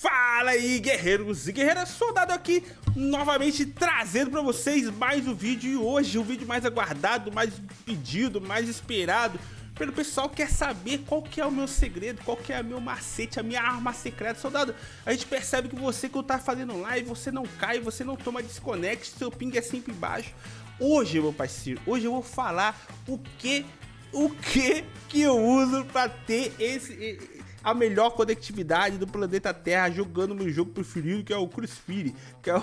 Fala aí, guerreiros e guerreiras, soldado aqui, novamente trazendo pra vocês mais um vídeo e hoje o vídeo mais aguardado, mais pedido, mais esperado pelo pessoal que quer saber qual que é o meu segredo, qual que é o meu macete, a minha arma secreta, soldado. A gente percebe que você que tá fazendo live, você não cai, você não toma desconect, seu ping é sempre baixo. Hoje, meu parceiro, hoje eu vou falar o que, o que que eu uso pra ter esse a melhor conectividade do planeta Terra jogando meu jogo preferido, que é o Crucifire, que é o,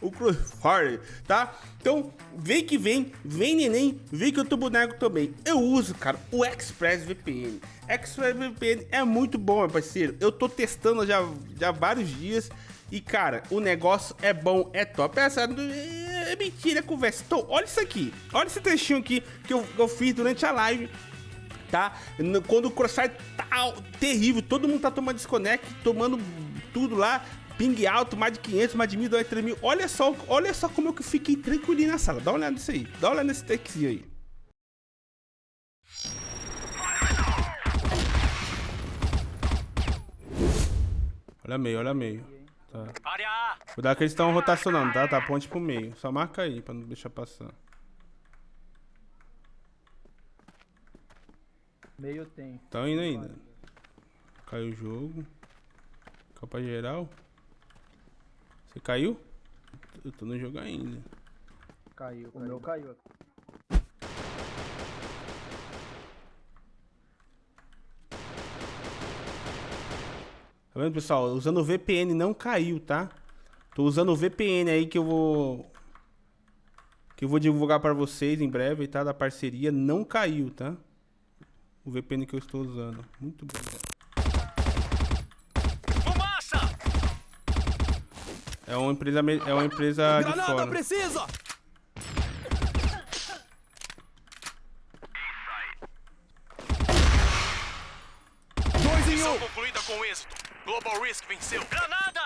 o Crucifire, tá? Então, vem que vem, vem neném, vem que eu tô boneco também. Eu uso, cara, o ExpressVPN. ExpressVPN é muito bom, meu parceiro. Eu tô testando já, já vários dias e, cara, o negócio é bom, é top. Essa é mentira, é conversa. Então, olha isso aqui. Olha esse trechinho aqui que eu, eu fiz durante a live tá? Quando o Crossfire tá terrível, todo mundo tá tomando desconect, tomando tudo lá, ping alto, mais de 500, mais de 1.000, 2, 3 mil. Olha só, olha só como eu fiquei tranquilinho na sala. Dá uma olhada nisso aí. Dá uma olhada nesse takezinho aí. Olha meio, olha meio. Tá. Cuidado que eles estão rotacionando, tá? Tá ponte pro meio. Só marca aí pra não deixar passar. Meio tem. Tá indo ainda. Caiu o jogo. Copa geral. Você caiu? Eu tô no jogo ainda. Caiu, o meu caiu. Tá vendo, pessoal? Usando o VPN não caiu, tá? Tô usando o VPN aí que eu vou... Que eu vou divulgar pra vocês em breve, tá? Da parceria. Não caiu, tá? O VPN que eu estou usando. Muito bom. Fumaça! É uma empresa, é uma empresa de fora. precisa! Dois em um! concluída com êxito. Global Risk venceu. Granada!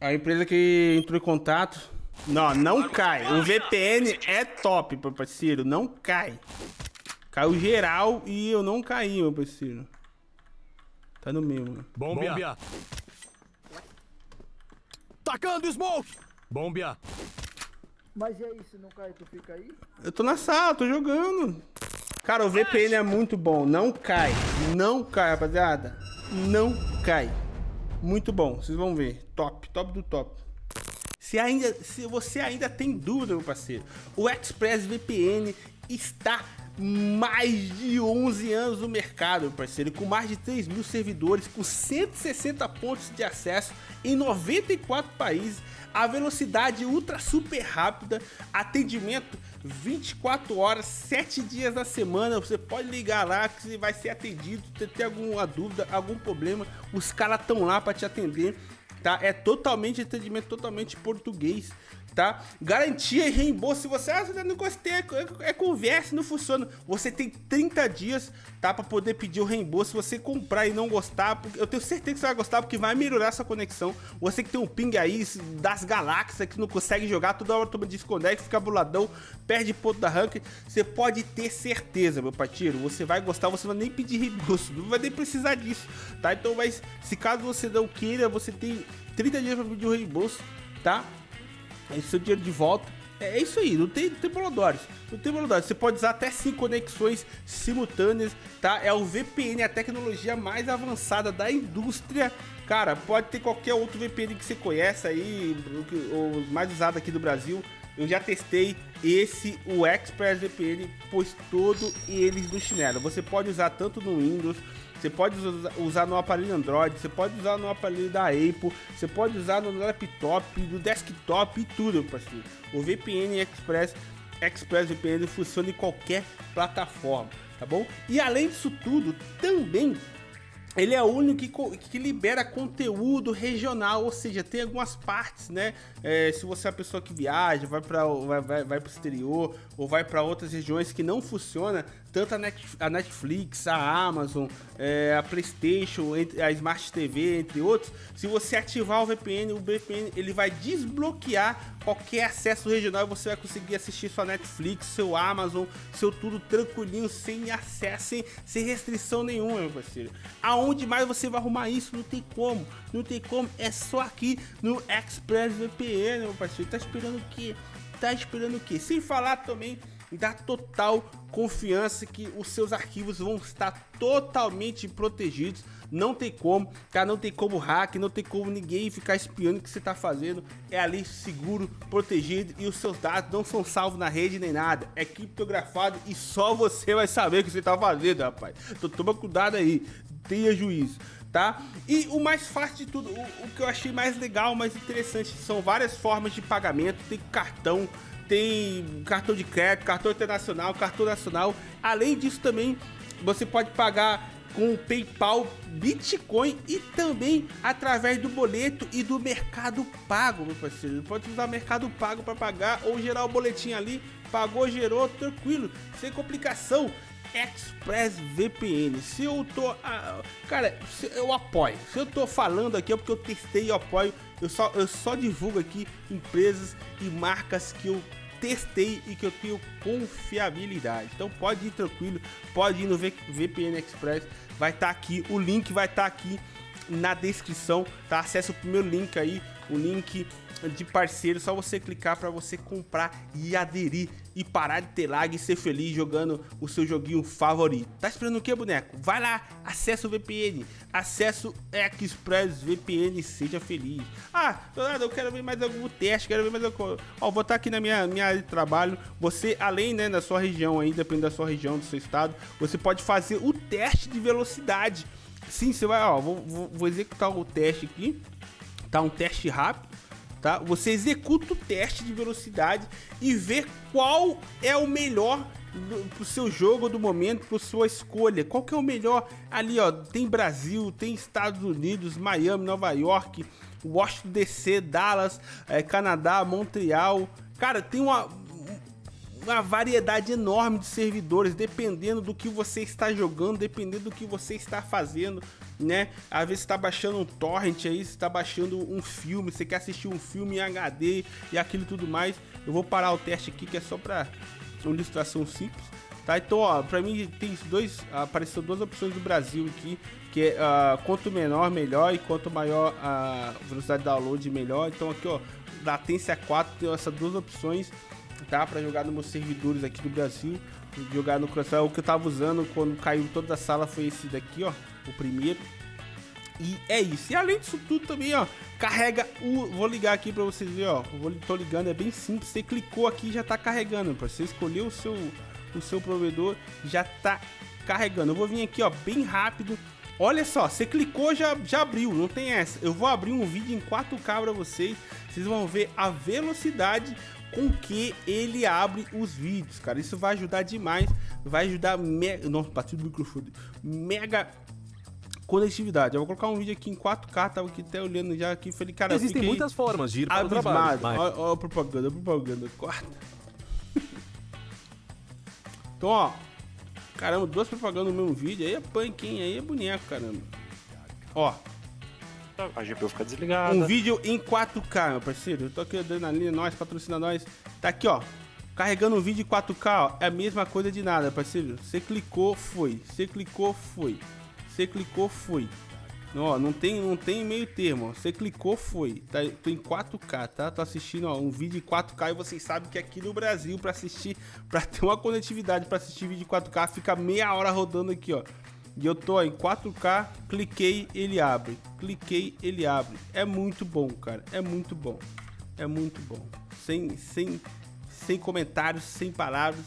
A empresa que entrou em contato não, não cai. O VPN é top, meu parceiro. Não cai. Caiu geral e eu não caí, meu parceiro. Tá no meio, mano. Bombia. Tacando smoke. Bombia. Mas e aí, se não cai, tu fica aí? Eu tô na sala, tô jogando. Cara, o VPN é muito bom. Não cai. Não cai, rapaziada. Não cai. Muito bom. Vocês vão ver. Top. Top do top. Se, ainda, se você ainda tem dúvida, meu parceiro, o ExpressVPN está mais de 11 anos no mercado, meu parceiro, com mais de 3 mil servidores, com 160 pontos de acesso em 94 países, a velocidade ultra super rápida, atendimento 24 horas, 7 dias na semana, você pode ligar lá que você vai ser atendido, se tem alguma dúvida, algum problema, os caras estão lá para te atender tá? É totalmente atendimento totalmente português, tá? Garantia e reembolso. Se você, ah, não gostei, é, é, conversa, não funciona. Você tem 30 dias, tá? Pra poder pedir o reembolso. Se você comprar e não gostar, eu tenho certeza que você vai gostar, porque vai melhorar sua conexão. Você que tem um ping aí das galáxias, que não consegue jogar, toda hora toma desconect, fica buladão, perde ponto da rank. Você pode ter certeza, meu parceiro. Você vai gostar, você não vai nem pedir reembolso, não vai nem precisar disso, tá? Então, mas se caso você não queira, você tem 30 dias pra pedir o reembolso, tá? É seu dinheiro de volta. É, é isso aí, não tem, não tem bolodores. Não tem bolodores. Você pode usar até 5 conexões simultâneas, tá? É o VPN, a tecnologia mais avançada da indústria. Cara, pode ter qualquer outro VPN que você conhece aí, o mais usado aqui do Brasil. Eu já testei esse, o ExpressVPN, pois todo eles no chinelo. Você pode usar tanto no Windows você pode usar no aparelho Android, você pode usar no aparelho da Apple, você pode usar no laptop, no desktop e tudo, parceiro. O VPN Express ExpressVPN funciona em qualquer plataforma, tá bom? E além disso tudo, também ele é o único que, que, libera conteúdo regional, ou seja, tem algumas partes, né? É, se você é uma pessoa que viaja, vai para vai, vai, vai o exterior ou vai para outras regiões que não funciona tanto a Netflix, a Amazon, é, a Playstation, a Smart TV, entre outros, se você ativar o VPN, o VPN ele vai desbloquear qualquer acesso regional e você vai conseguir assistir sua Netflix, seu Amazon, seu tudo tranquilinho, sem acesso, sem, sem restrição nenhuma, meu parceiro. Aonde mais você vai arrumar isso? Não tem como, não tem como, é só aqui no ExpressVPN, meu parceiro. Tá esperando o quê? Tá esperando o quê? Sem falar também da total confiança que os seus arquivos vão estar totalmente protegidos. Não tem como, cara, não tem como hack, não tem como ninguém ficar espiando o que você está fazendo. É ali seguro, protegido e os seus dados não são salvos na rede nem nada. É criptografado e só você vai saber o que você está fazendo, rapaz. Então toma cuidado aí, tenha juízo. Tá? E o mais fácil de tudo, o, o que eu achei mais legal, mais interessante, são várias formas de pagamento, tem cartão, tem cartão de crédito, cartão internacional, cartão nacional. Além disso também, você pode pagar com o PayPal, Bitcoin e também através do boleto e do Mercado Pago, meu parceiro. Pode usar Mercado Pago para pagar ou gerar o boletim ali, pagou, gerou, tranquilo, sem complicação. ExpressVPN. Se eu tô. Ah, cara, eu apoio. Se eu tô falando aqui é porque eu testei e apoio. Eu só, eu só divulgo aqui empresas e marcas que eu testei e que eu tenho confiabilidade. Então pode ir tranquilo, pode ir no VPN Express, vai estar tá aqui, o link vai estar tá aqui na descrição, tá? Acesse o primeiro link aí, o link de parceiro, só você clicar para você comprar e aderir e parar de ter lag e ser feliz jogando o seu joguinho favorito. Tá esperando o que, boneco? Vai lá, acessa o VPN, acessa o ExpressVPN e seja feliz. Ah, Donado, eu quero ver mais algum teste, quero ver mais algum... Ó, vou estar aqui na minha, minha área de trabalho, você, além, né, da sua região aí, dependendo da sua região, do seu estado, você pode fazer o teste de velocidade. Sim, você vai, ó, vou, vou, vou executar o teste aqui, tá? Um teste rápido, tá? Você executa o teste de velocidade e vê qual é o melhor pro seu jogo do momento, pro sua escolha. Qual que é o melhor? Ali, ó, tem Brasil, tem Estados Unidos, Miami, Nova York, Washington DC, Dallas, é, Canadá, Montreal. Cara, tem uma uma variedade enorme de servidores, dependendo do que você está jogando, dependendo do que você está fazendo, né? Às vezes está baixando um torrent aí, está baixando um filme, você quer assistir um filme em HD e aquilo tudo mais. Eu vou parar o teste aqui que é só para uma ilustração simples. Tá, então, ó, pra mim tem dois, apareceu duas opções do Brasil aqui, que é uh, quanto menor, melhor, e quanto maior a velocidade de download, melhor. Então aqui, ó, latência 4, tem essas duas opções tá? Pra jogar nos meus servidores aqui do Brasil. Jogar no Crossfire. O que eu tava usando quando caiu toda a sala foi esse daqui, ó. O primeiro. E é isso. E além disso tudo também, ó, carrega o... Vou ligar aqui pra vocês verem, ó. Vou, tô ligando, é bem simples. Você clicou aqui já tá carregando. Pra você escolher o seu, o seu provedor, já tá carregando. Eu vou vir aqui, ó, bem rápido. Olha só, você clicou, já, já abriu, não tem essa. Eu vou abrir um vídeo em 4K pra vocês. Vocês vão ver a velocidade com que ele abre os vídeos, cara. Isso vai ajudar demais, vai ajudar mega, nossa, bati do microfone, mega conectividade. Eu vou colocar um vídeo aqui em 4K, tava aqui até olhando já aqui, falei, cara, existem muitas formas de ir para o trabalho. Olha, olha a propaganda, a propaganda, corta. então, ó, caramba, duas propagandas no mesmo vídeo, aí é punk, hein? Aí é boneco, caramba. Ó, a GPU fica desligada. Um vídeo em 4K, meu parceiro. Eu tô aqui adrenalina, nós, patrocina nós. Tá aqui, ó. Carregando um vídeo em 4K, ó. É a mesma coisa de nada, parceiro. Você clicou, foi. Você clicou, foi. Você clicou, foi. Ó, não tem, não tem meio termo, Você clicou, foi. Tá, tô em 4K, tá? Tô assistindo, ó, um vídeo em 4K e vocês sabem que aqui no Brasil, pra assistir, pra ter uma conectividade pra assistir vídeo em 4K, fica meia hora rodando aqui, ó. E eu tô em 4K, cliquei, ele abre. Cliquei, ele abre. É muito bom, cara. É muito bom. É muito bom. Sem, sem, sem comentários, sem palavras.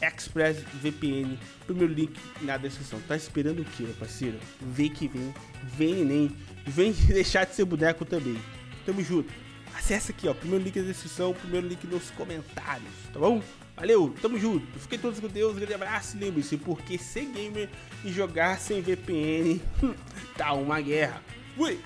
Express VPN. Primeiro link na descrição. Tá esperando o que, meu parceiro? Vem que vem. Vem, nem. Vem deixar de ser boneco também. Tamo junto. Acesse aqui, ó. Primeiro link na descrição, primeiro link nos comentários, tá bom? Valeu, tamo junto. Fiquem todos com Deus, grande abraço. Lembre-se, porque ser gamer e jogar sem VPN tá uma guerra. Fui!